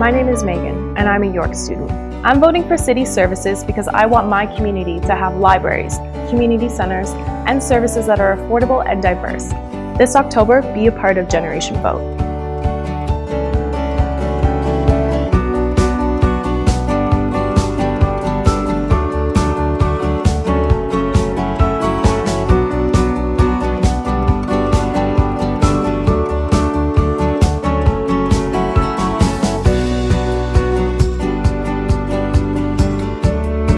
My name is Megan, and I'm a York student. I'm voting for city services because I want my community to have libraries, community centers, and services that are affordable and diverse. This October, be a part of Generation Vote.